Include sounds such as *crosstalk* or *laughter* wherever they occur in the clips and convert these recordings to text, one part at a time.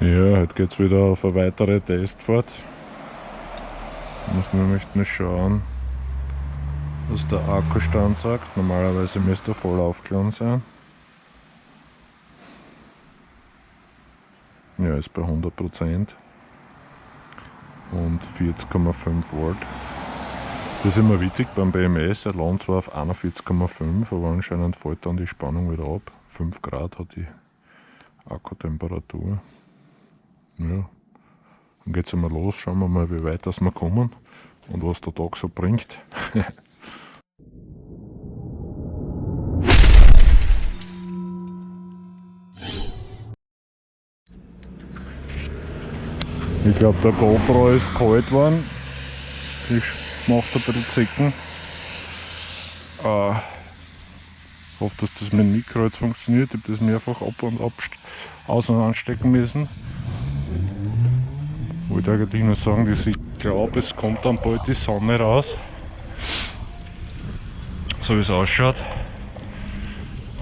Ja, heute geht es wieder auf eine weitere Testfahrt. Muss nämlich nur schauen, was der Akkustand sagt. Normalerweise müsste er voll aufgeladen sein. Ja, ist bei 100% und 40,5 Volt. Das ist immer witzig beim BMS, er lohnt zwar auf 41,5, aber anscheinend fällt dann die Spannung wieder ab. 5 Grad hat die Akkutemperatur. Ja, dann geht es einmal los, schauen wir mal, wie weit das wir kommen und was der Tag so bringt. *laughs* ich glaube der GoPro ist kalt geworden. Ich macht ein bisschen Zicken. Äh, hoffe, dass das mit dem Mikro jetzt funktioniert. Ich habe das mehrfach ab und ab aus und anstecken müssen. Wollte eigentlich nur sagen, dass ich glaube, es kommt dann bald die Sonne raus. So wie es ausschaut.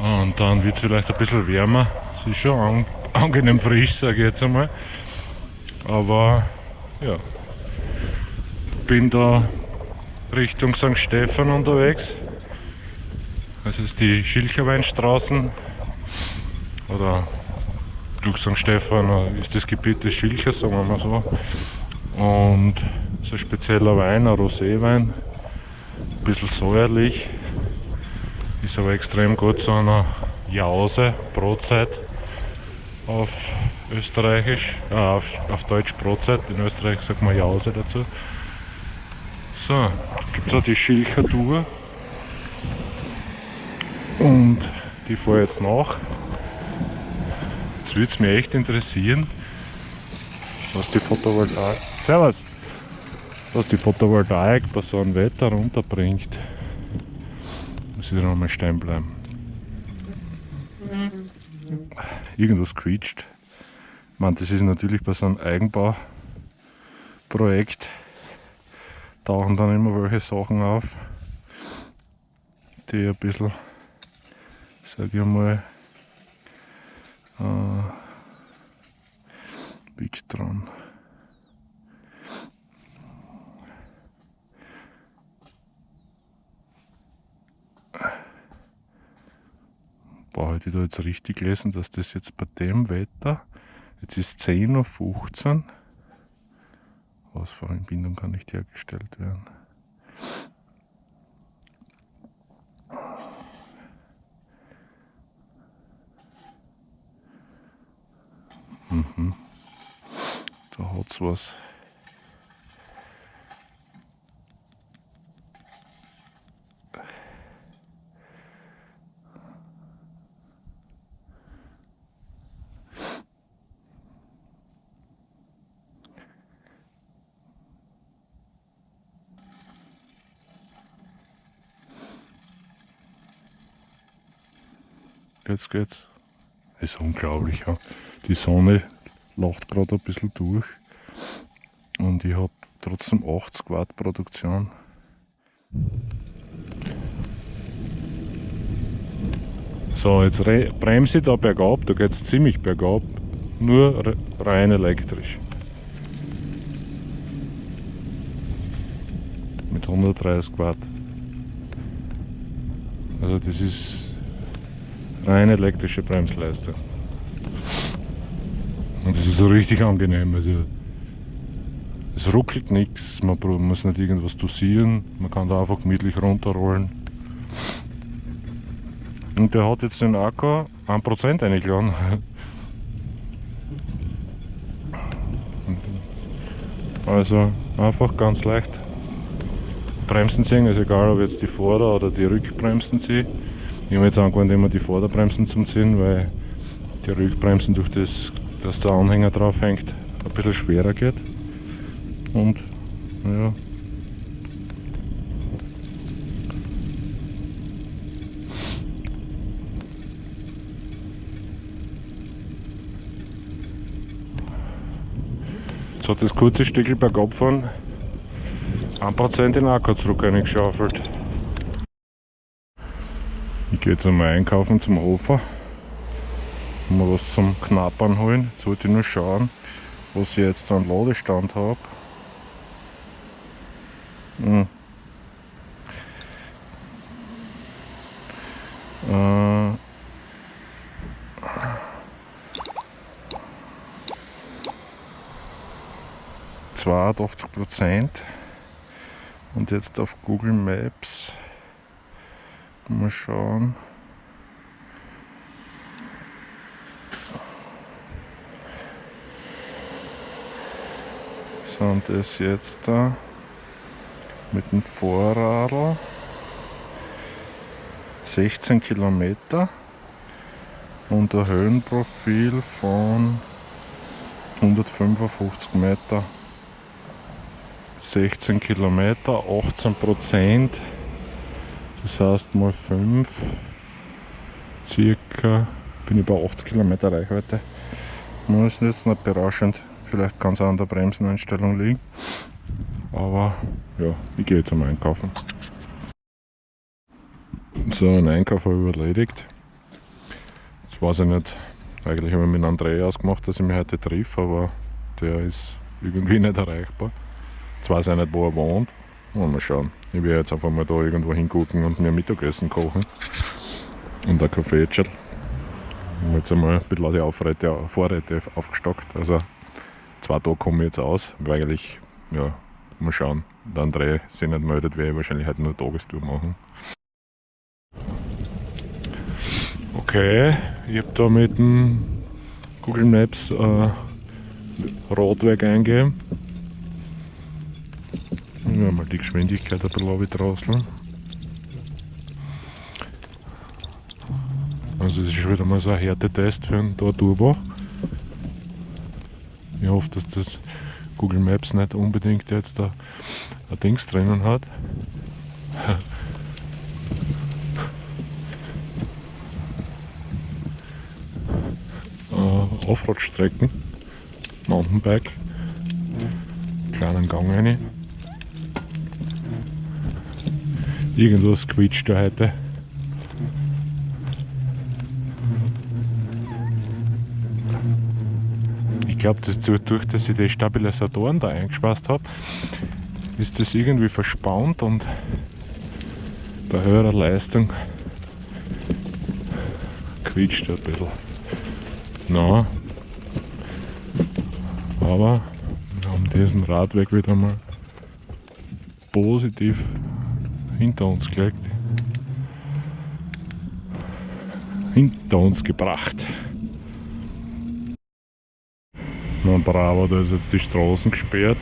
Und dann wird es vielleicht ein bisschen wärmer. Es ist schon an, *laughs* angenehm frisch, sage ich jetzt einmal. Aber ja, bin da Richtung St. Stephan unterwegs. Das ist die Schilcherweinstraßen oder durch St. Stephan ist das Gebiet des Schilchers, sagen wir mal so. Und so ein spezieller Wein, ein Roséwein, ein bisschen säuerlich, ist aber extrem gut zu einer Jause, Brotzeit auf Österreichisch, äh, auf, auf Deutsch Brotzeit, in Österreich sagt man Jause dazu. So, gibt es auch die Schilcher Tour. Und die fahre jetzt nach. Jetzt würde es mich echt interessieren, was die Photovoltaik. Servus! Was die Photovoltaik bei so einem Wetter runterbringt. Muss ich da nochmal stehen bleiben. Irgendwas quietscht. Ich meine, das ist natürlich bei so einem Eigenbauprojekt tauchen dann immer welche Sachen auf, die ein bisschen sage ich mal, äh, dran. Boah, hätte ich da jetzt richtig gelesen, dass das jetzt bei dem Wetter, jetzt ist 10.15 Uhr, Ausfahrenbindung kann nicht hergestellt werden. Mhm. Hat's was. Jetzt geht's. Ist unglaublich, ja. Die Sonne lacht gerade ein bisschen durch und ich habe trotzdem 80 Watt Produktion. So, jetzt bremse ich da bergab, da geht es ziemlich bergab, nur rein elektrisch. Mit 130 Watt. Also das ist rein elektrische Bremsleistung. Und das ist so richtig angenehm. Also es ruckelt nichts, man muss nicht irgendwas dosieren, man kann da einfach gemütlich runterrollen. Und der hat jetzt den Akku 1% eingeladen. Also einfach ganz leicht Bremsen ziehen, ist egal ob jetzt die Vorder- oder die Rückbremsen ziehe. Ich habe jetzt angewandt immer die Vorderbremsen zum Ziehen, weil die Rückbremsen durch das dass der Anhänger drauf hängt, ein bisschen schwerer geht. Und ja. Jetzt hat das kurze Stückchen bergab fahren 1% in Akku zurück eingeschaufelt. Ich gehe jetzt einmal einkaufen zum Hofer. Mal was zum Knappern holen. Jetzt wollte ich nur schauen, was ich jetzt an Ladestand habe. Hm. Äh, 82 Prozent. Und jetzt auf Google Maps mal schauen. So, und das jetzt da mit dem Vorradl 16 Kilometer und ein Höhenprofil von 155 Meter. 16 Kilometer, 18 Prozent, das heißt mal 5, circa, bin ich bei 80 Kilometer Reichweite. Das ist jetzt nicht berauschend, vielleicht kann es an der Bremseneinstellung liegen, aber ja, ich gehe jetzt am Einkaufen. So, ein Einkauf habe ich erledigt. Jetzt weiß ich nicht, eigentlich habe ich mit André ausgemacht, dass ich mich heute triff, aber der ist irgendwie nicht erreichbar. Jetzt weiß ich nicht, wo er wohnt. Mal schauen. Ich werde jetzt einfach mal da irgendwo hingucken und mir Mittagessen kochen. Und ein Kaffee Ich habe jetzt einmal ein bisschen die Aufräte, Vorräte aufgestockt. Also zwei Tage komme ich jetzt aus. Aber eigentlich, ja, mal schauen. Der André sich nicht meldet, werde ich wahrscheinlich heute nur Tagestour machen. Okay, ich habe da mit dem Google Maps äh, Radweg eingegeben ja, mal die Geschwindigkeit ein bisschen draußen. Also das ist wieder mal so ein Härtetest für einen Turbo. Ich hoffe, dass das Google Maps nicht unbedingt jetzt da ein Dings drinnen hat. uh, Offroad-Strecken, Mountainbike, kleinen Gang rein. Irgendwas quietscht da heute. Ich glaube, das dadurch, dass ich die Stabilisatoren da eingespeist habe, ist das irgendwie verspannt und bei höherer Leistung quietscht ein bisschen. Na, aber wir haben diesen Radweg wieder mal positiv hinter uns gelegt. Hinter uns gebracht. Na bravo, da ist jetzt die Straßen gesperrt.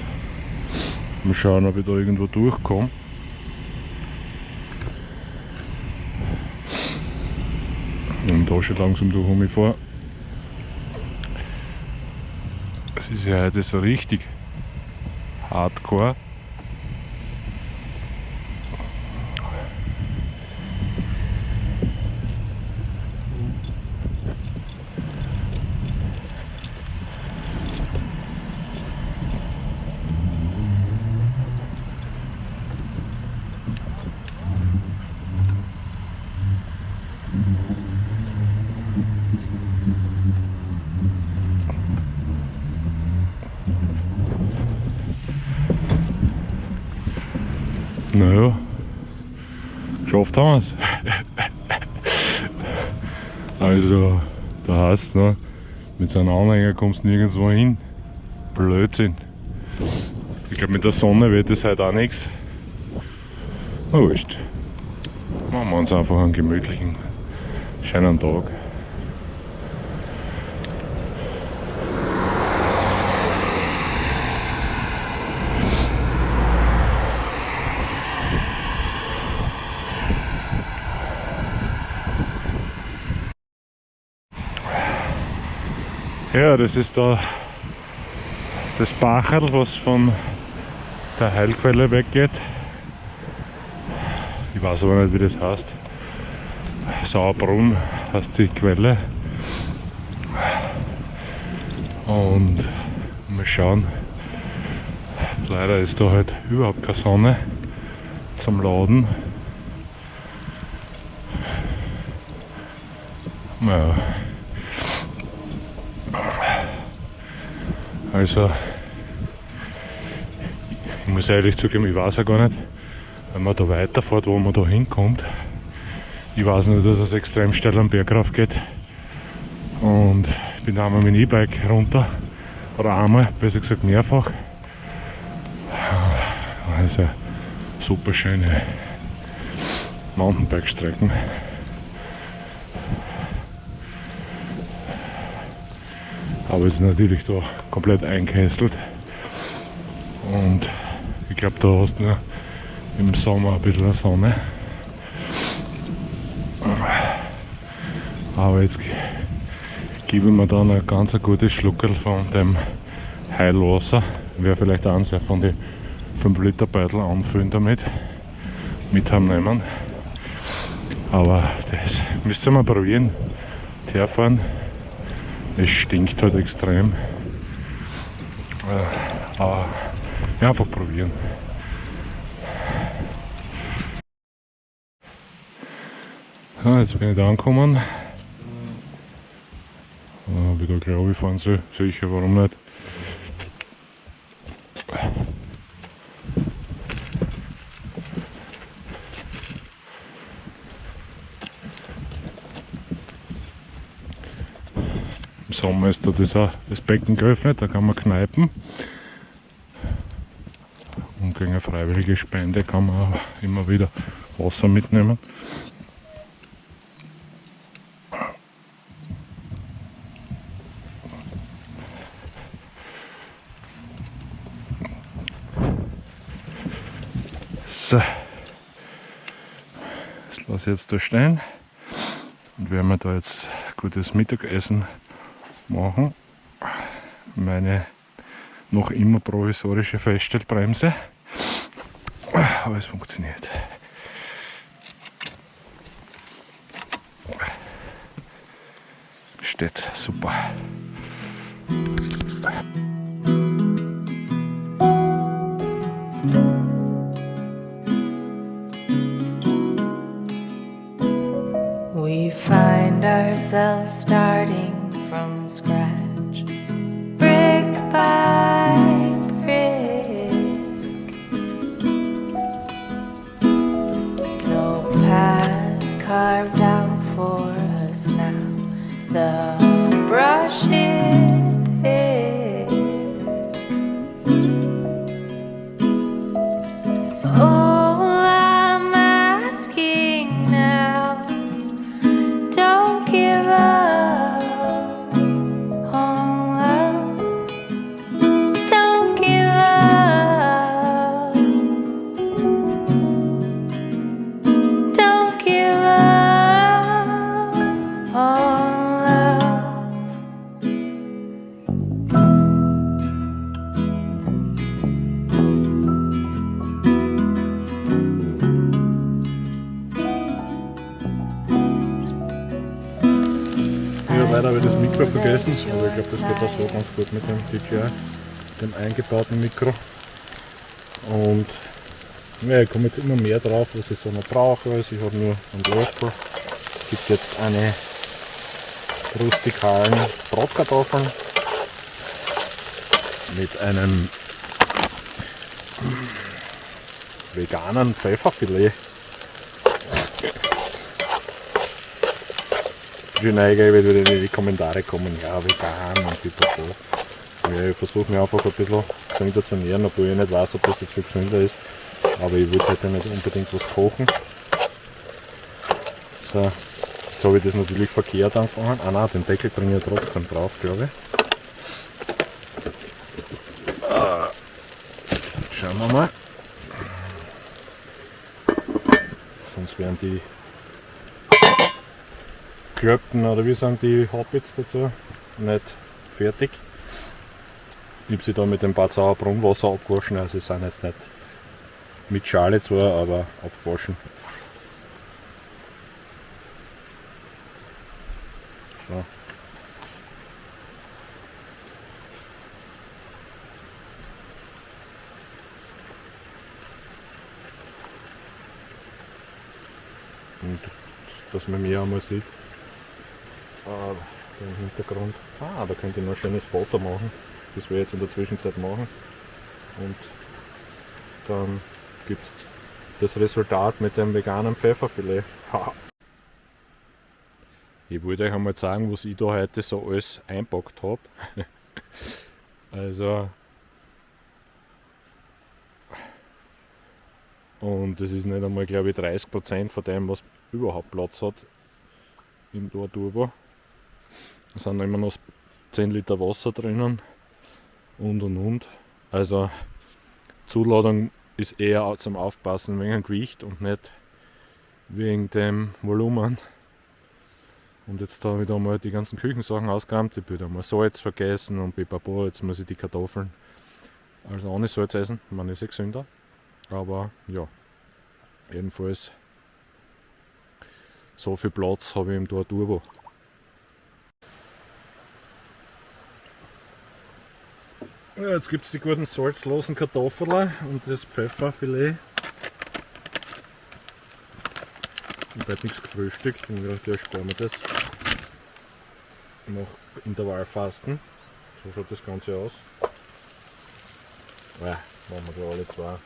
Mal schauen, ob ich da irgendwo durchkomme. Und da schon langsam durch mich vor. Es ist ja heute so richtig hardcore. Naja, geschafft haben wir es. also, da heißt ne, mit so einem Anhänger kommst du nirgendwo hin. Blödsinn. Ich glaube, mit der Sonne wird es halt auch nichts. Na wurscht. Machen wir uns einfach einen gemütlichen, schönen Tag. Ja, das ist da das Bacherl, was von der Heilquelle weggeht. Ich weiß aber nicht, wie das heißt. Sauerbrunn heißt die Quelle. Und mal schauen. Leider ist da halt überhaupt keine Sonne zum Laden. Ja. Also, ich muss ehrlich zugeben, ich weiß ja gar nicht, wenn man da weiterfährt, wo man da hinkommt. Ich weiß nur, dass es extrem steil am Berg rauf geht. Und ich bin einmal mit dem E-Bike runter. Oder einmal, besser gesagt mehrfach. Also super schöne Mountainbike-Strecken. Aber es ist natürlich da komplett einkesselt. Und ich glaube, da hast du im Sommer ein bisschen Sonne. Aber jetzt gebe ich mir dann ein ganz gutes Schluckerl von dem Heilwasser. Wäre vielleicht eins von den 5 Liter Beutel anfüllen damit. Mit heimnehmen. Aber das müsst ihr mal probieren. Herfahren. Es stinkt halt extrem. Äh, aber einfach probieren. Ja, jetzt bin ich da angekommen. Äh, wieder glaube ich fahren soll. Sicher, warum nicht? Im Sommer ist da auch, das Becken geöffnet, da kann man kneipen. Und gegen eine freiwillige Spende kann man immer wieder Wasser mitnehmen. So, das lasse ich jetzt da stehen und werden wir da jetzt gutes Mittagessen machen. Meine noch immer provisorische Feststellbremse, aber es funktioniert. Steht super. We find ourselves starting from scratch, leider habe ich das Mikro vergessen, aber ich glaube, das geht auch so ganz gut mit dem DJI, dem eingebauten Mikro. Und ja, ich komme jetzt immer mehr drauf, was ich so noch brauche. Also ich habe nur einen Löffel. Es gibt jetzt eine rustikalen Bratkartoffeln mit einem veganen Pfefferfilet. Neige wird wieder die Kommentare kommen, ja vegan und pipapo. Ja, ich versuche mich einfach ein bisschen gesünder zu ernähren, obwohl ich nicht weiß, ob das jetzt viel gesünder ist. Aber ich würde heute nicht unbedingt was kochen. So, jetzt habe ich das natürlich verkehrt angefangen. Ah nein, den Deckel bringe ich trotzdem drauf, glaube ich. Schauen wir mal. Sonst wären die Klöpten oder wie sagen die Hobbits dazu nicht fertig. Ich habe sie da mit dem Bad Sauer Brunnenwasser abgewaschen, also sie sind jetzt nicht mit Schale zwar, aber abgewaschen. So. Und dass man mehr einmal sieht. Im Hintergrund. Ah, da könnte ich noch ein schönes Foto machen. Das werde ich jetzt in der Zwischenzeit machen. Und dann gibt es das Resultat mit dem veganen Pfefferfilet. Ha. Ich wollte euch einmal zeigen, was ich da heute so alles einpackt habe. *laughs* also. Und das ist nicht einmal, glaube ich, 30% von dem, was überhaupt Platz hat im Tor Da sind immer noch 10 Liter Wasser drinnen und und und. Also Zuladung ist eher zum Aufpassen wegen dem Gewicht und nicht wegen dem Volumen. Und jetzt habe ich da mal die ganzen Küchensachen ausgeräumt. Ich habe mal Salz vergessen und pipapo, jetzt muss ich die Kartoffeln also ohne Salz essen. Man ist eh gesünder. Aber ja, jedenfalls so viel Platz habe ich im Tor Ja, jetzt gibt es die guten salzlosen Kartoffeln und das Pfefferfilet. Ich habe nichts gefrühstückt und ich dachte, sparen wir das. Nach Intervallfasten. So schaut das Ganze aus. Ja, machen wir da alle zwei.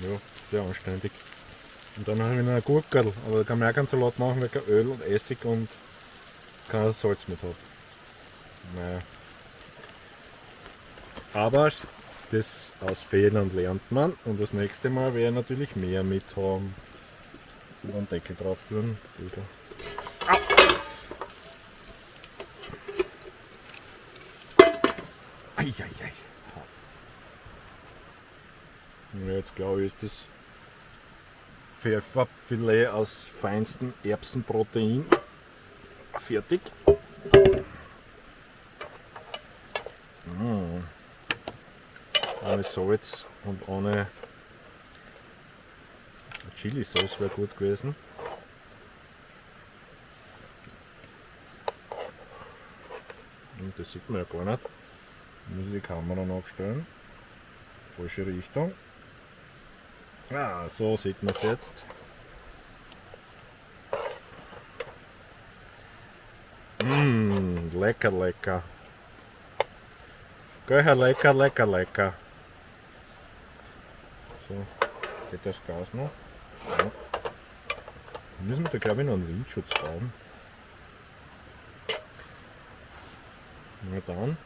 Ja, sehr anständig. Und dann habe ich noch ein Gurkel, aber da kann man auch keinen Salat machen, weil kein Öl und Essig und kein Salz mit hat. Naja. Aber das aus Fehlern lernt man und das nächste Mal werde ich natürlich mehr mit haben. Und einen Deckel drauf tun. Eieiei. Ja, jetzt glaube ich ist das Pfefferfilet aus feinstem Erbsenprotein fertig. Mmh. Ohne Salz und ohne Chili-Sauce wäre gut gewesen. Und das sieht man ja gar nicht. Muss ich die Kamera nachstellen. Falsche Richtung. Ah, so sieht man es jetzt. Lecker, lecker. Gell, lecker, lecker, lecker. So, geht das Gas noch? Ja. Müssen wir da glaube ich noch einen Windschutz bauen. Na dann.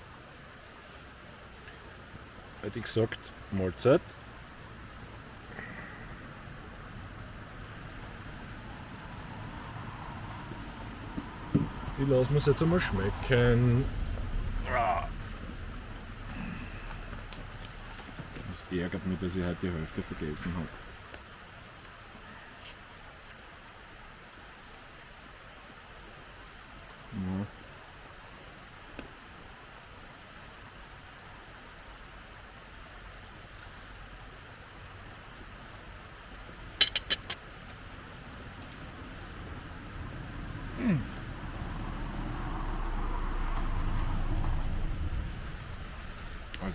Hätte ich gesagt, Mahlzeit. Ich lasse mir es jetzt einmal schmecken. Es ärgert mich, dass ich heute die Hälfte vergessen habe. Ja.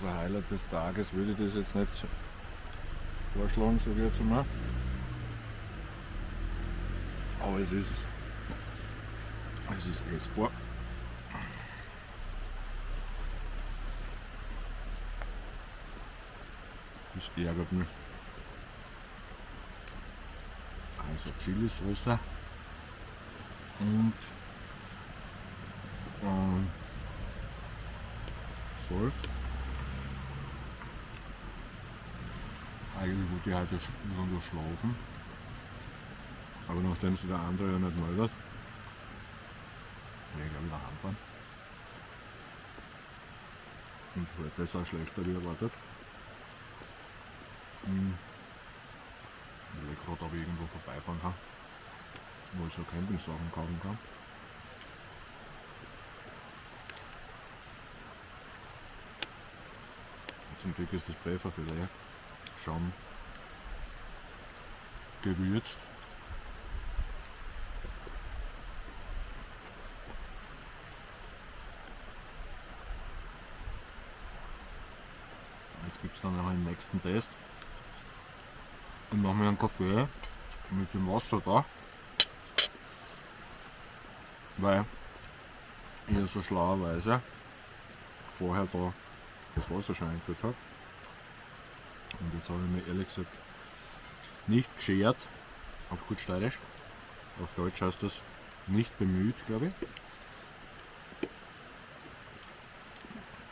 Also Highlight des Tages würde ich das jetzt nicht vorschlagen, sage ich jetzt mal. Aber es ist, es ist essbar. Das ärgert mich. Also Chili-Sauce und ähm, Salz. Eigentlich wollte ich heute irgendwo schlafen. Aber nachdem sich der andere ja nicht meldet, werde ich glaube ich wieder heimfahren. Und heute ist auch schlechter wie erwartet. Hm. Ich will gerade, ob ich irgendwo vorbeifahren kann, wo ich so Campingsachen kaufen kann. Zum Glück ist das Pfefferfilet schon gewürzt. Jetzt gibt es dann noch einen nächsten Test. Ich mache mir einen Kaffee mit dem Wasser da. Weil ich so schlauerweise vorher da das Wasser schon eingeführt habe. Und jetzt habe ich mir ehrlich gesagt nicht geschert, auf gut steirisch. Auf Deutsch heißt das nicht bemüht, glaube ich.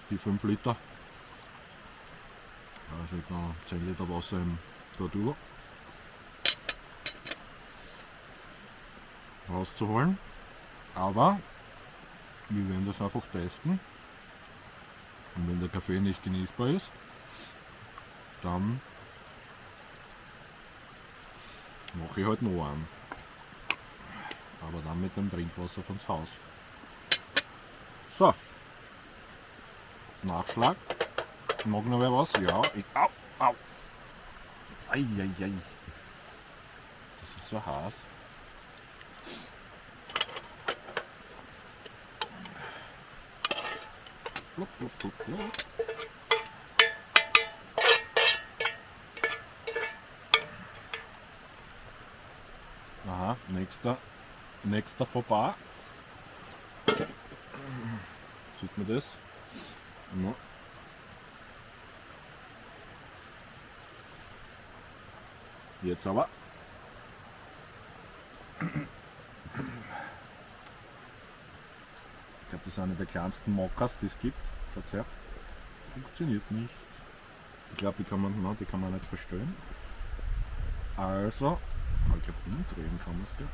Die 5 Liter. Also ich noch 10 Liter Wasser im Tortur rauszuholen. Aber wir werden das einfach testen. Und wenn der Kaffee nicht genießbar ist, dann mache ich halt noch einen. Aber dann mit dem Trinkwasser von zu Haus. So. Nachschlag. Mag noch wer was? Ja. Ich, au, au. Eieiei. Das ist so heiß. Blub, blub, blub, blub. Nächster, nächster vorbei. Sieht man das? Ja. Jetzt aber. Ich glaube, das ist eine der kleinsten Mockers, die es gibt. Schaut her. Funktioniert nicht. Ich glaube, die kann man, die kann man nicht verstellen. Also, aber ich glaube, umdrehen kann man es, gell?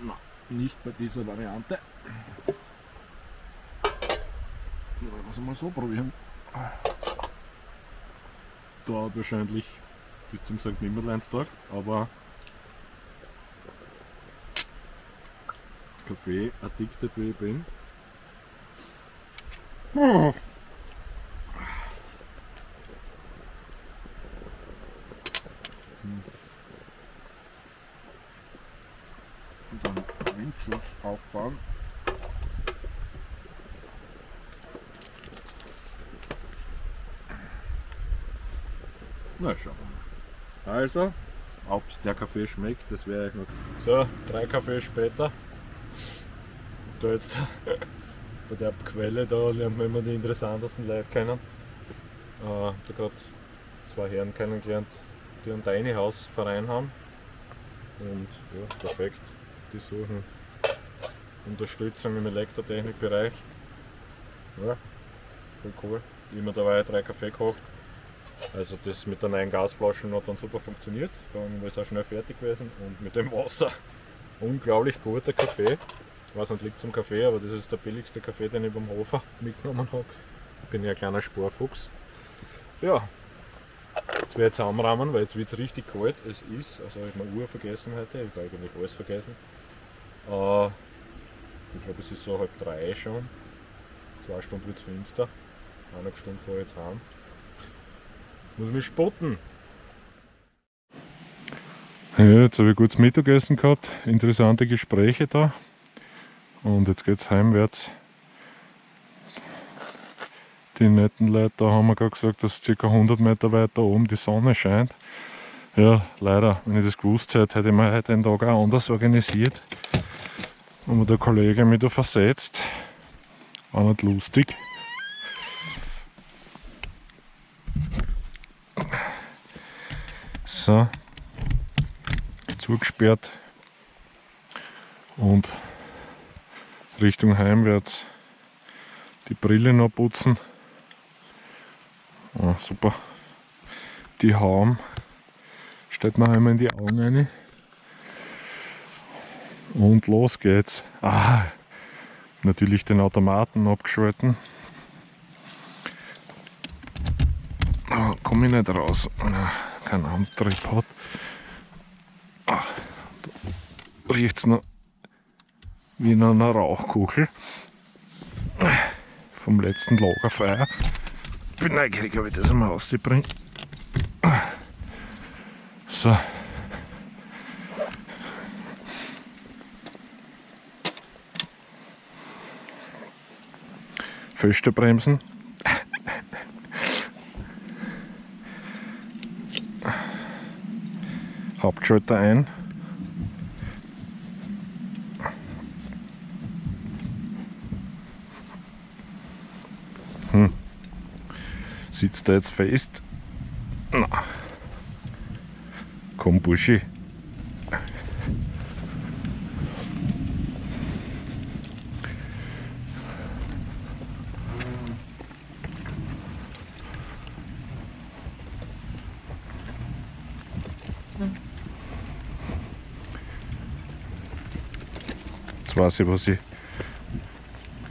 Na, nicht bei dieser Variante. Wollen wir es mal so probieren. Dauert wahrscheinlich bis zum St. Nimmerleinstag, aber Kaffee addicted wie ich bin. Oh. Und dann Windschutz aufbauen. Na schauen wir mal. Also, ob der Kaffee schmeckt, das wäre ich noch. So, drei Kaffee später. Da jetzt *laughs* bei der Quelle, da lernt man immer die interessantesten Leute kennen. Äh, da gerade zwei Herren kennengelernt, die einen Tiny House Verein haben. Und ja, perfekt. Die suchen Unterstützung im Elektrotechnikbereich. Ja, voll cool. Immer dabei drei Kaffee gekocht. Also das mit der neuen Gasflasche hat dann super funktioniert. Allem ist auch schnell fertig gewesen und mit dem Wasser *laughs* unglaublich guter Kaffee. Ich weiß nicht, liegt zum Kaffee, aber das ist der billigste Kaffee, den ich beim Hofer *laughs* mitgenommen habe. Ich bin ja ein kleiner Sporfuchs. Ja, jetzt werde ich zusammenrahmen, weil jetzt wird es richtig kalt. Es ist, also habe ich meine Uhr vergessen heute, ich habe eigentlich alles vergessen. Äh, ich glaube, es ist so halb drei schon. Zwei Stunden wird es finster. Eineinhalb Stunden fahre ich jetzt heim. Muss mich spotten. Ja, jetzt habe ich gutes Mittagessen gehabt, interessante Gespräche da. Und jetzt geht es heimwärts. Die netten Leute da haben mir gerade gesagt, dass ca. 100 Meter weiter oben die Sonne scheint. Ja, leider, wenn ich das gewusst hätte, hätte ich mir heute den Tag auch anders organisiert. Und der Kollege mich da versetzt. War nicht lustig. So, zugesperrt und Richtung heimwärts die Brille noch putzen. Oh, super. Die Haum stellt man einmal in die Augen rein. Und los geht's. Ah, natürlich den Automaten abgeschalten. Ah, komme ich nicht raus, Antrieb hat. Ah, da riecht's noch wie in einer Rauchkugel vom letzten Lagerfeuer. Bin neugierig, ob ich das einmal rausbringe. So. Feste bremsen. Hauptschalter ein. Hm. Sitzt er jetzt fest? Na. Komm, Buschi. Weiß ich, was ich.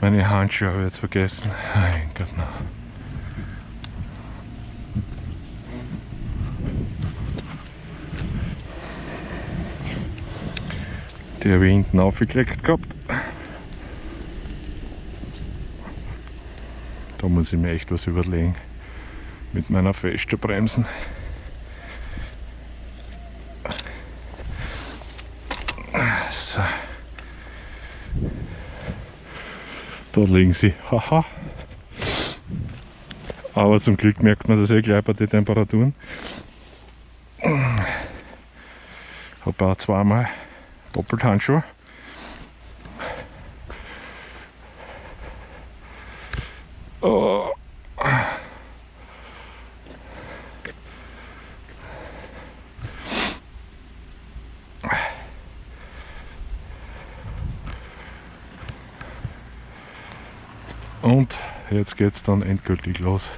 Meine Handschuhe habe ich jetzt vergessen. Mein Gott, na. Die habe ich hinten aufgekriegt gehabt. Da muss ich mir echt was überlegen. Mit meiner Festbremsen. So. Da liegen sie. Haha. Aber zum Glück merkt man das eh gleich bei den Temperaturen. Habe auch zweimal doppelt Handschuhe. Oh. Und jetzt geht's dann endgültig los.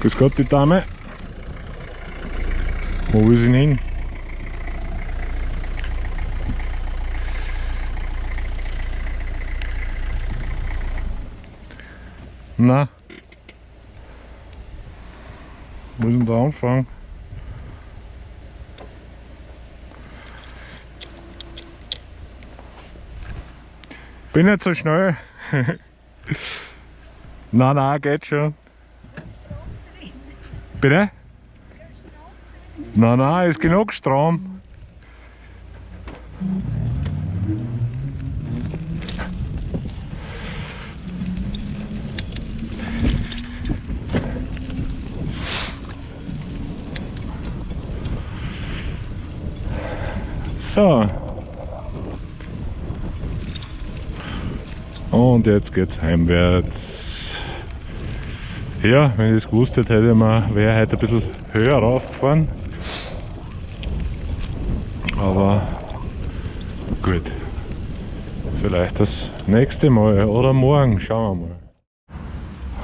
Grüß Gott, die Dame. Wo will sie hin? Na? Wo ist denn der Anfang? Bin nicht so schnell. *laughs* na, na, geht schon. Bitte? Nein, nein, ist genug Strom. So. Und jetzt geht's heimwärts. Ja, wenn ich es gewusst hätte, hätte man, wäre heute ein bisschen höher raufgefahren. Aber gut. Vielleicht das nächste Mal oder morgen, schauen wir mal.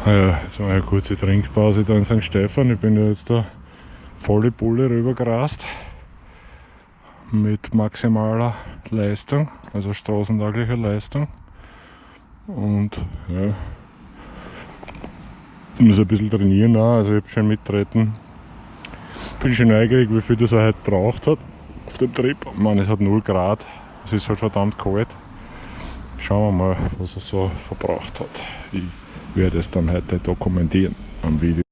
Ah Ja, jetzt war eine kurze Trinkpause da in St. Stefan. Ich bin ja jetzt da volle Bulle rübergerast. Mit maximaler Leistung, also straßentauglicher Leistung. Und ja, ich muss ein bisschen trainieren auch, also ich habe schon mittreten. Bin schon neugierig, wie viel das er heute braucht hat auf dem Trip. Ich meine, es hat 0 Grad, es ist halt verdammt kalt. Schauen wir mal, was er so verbraucht hat. Ich werde es dann heute dokumentieren am Video.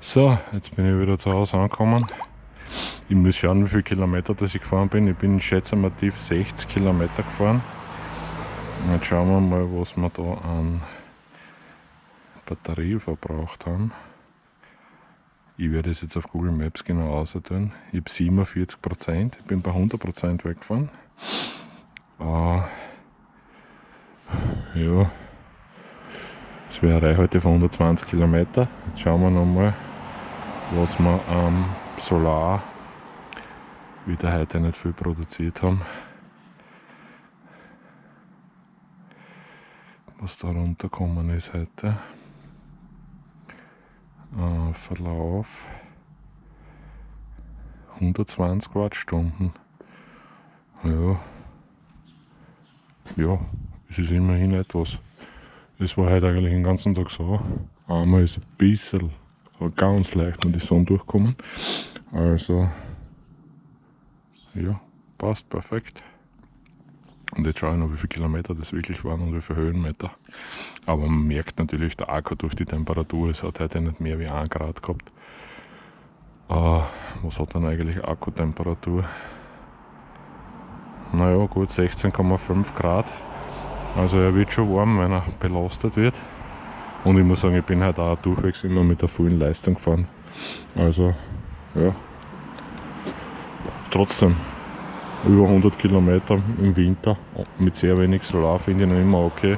So, jetzt bin ich wieder zu Hause angekommen. Ich muss schauen, wie viele Kilometer das ich gefahren bin. Ich bin schätze mal tief 60 Kilometer gefahren. Und jetzt schauen wir mal, was wir da an Batterie verbraucht haben. Ich werde es jetzt auf Google Maps genau ausdrücken. Ich habe 47 Prozent. Ich bin bei 100 Prozent weggefahren. Äh, ja, das wäre eine Reichweite von 120 Kilometer. Jetzt schauen wir nochmal, was wir am Solar wieder heute nicht viel produziert haben. Was da runtergekommen ist heute. Äh, Verlauf 120 Wattstunden. Ja. Ja, es ist immerhin etwas. Es war heute eigentlich den ganzen Tag so. Einmal ist ein bisschen, ganz leicht mit die Sonne durchkommen. Also, ja, passt perfekt. Und jetzt schaue ich noch, wie viele Kilometer das wirklich waren und wie viele Höhenmeter. Aber man merkt natürlich, der Akku durch die Temperatur, es hat heute nicht mehr wie 1 Grad gehabt. Äh, was hat dann eigentlich Akkutemperatur? Naja, gut 16,5 Grad. Also er wird schon warm, wenn er belastet wird. Und ich muss sagen, ich bin halt auch durchwegs immer mit der vollen Leistung gefahren. Also, ja. Trotzdem, über 100 Kilometer im Winter mit sehr wenig Solar finde ich noch immer okay.